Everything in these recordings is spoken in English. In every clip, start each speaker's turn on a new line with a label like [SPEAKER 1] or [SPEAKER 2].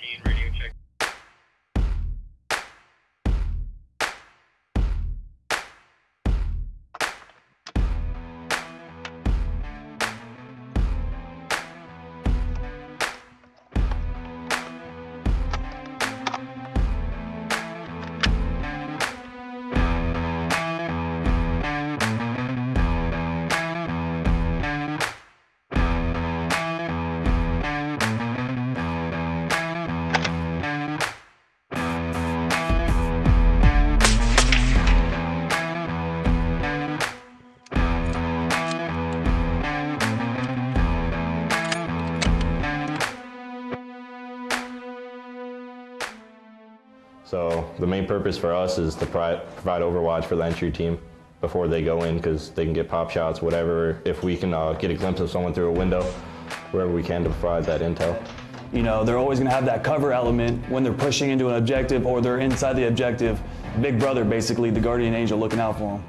[SPEAKER 1] 19, radio check.
[SPEAKER 2] So the main purpose for us is to pri- provide overwatch for the entry team before they go in because they can get pop shots, whatever. If we can uh, get a glimpse of someone through a window, wherever we can to provide that intel.
[SPEAKER 3] You know, they're always going to have that cover element when they're pushing into an objective or they're inside the objective. Big brother, basically, the guardian angel looking out for them.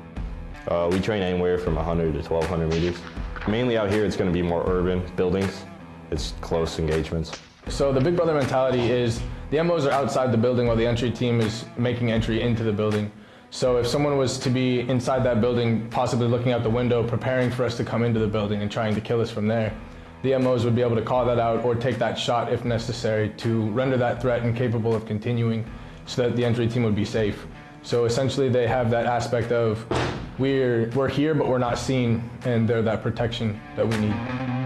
[SPEAKER 2] Uh, we train anywhere from 100 to 1200 meters. Mainly out here, it's going to be more urban buildings. It's close engagements.
[SPEAKER 4] So the Big Brother mentality is the MOs are outside the building while the entry team is making entry into the building. So if someone was to be inside that building, possibly looking out the window, preparing for us to come into the building and trying to kill us from there, the MOs would be able to call that out or take that shot if necessary to render that threat incapable of continuing so that the entry team would be safe. So essentially they have that aspect of we're, we're here but we're not seen and they're that protection that we need.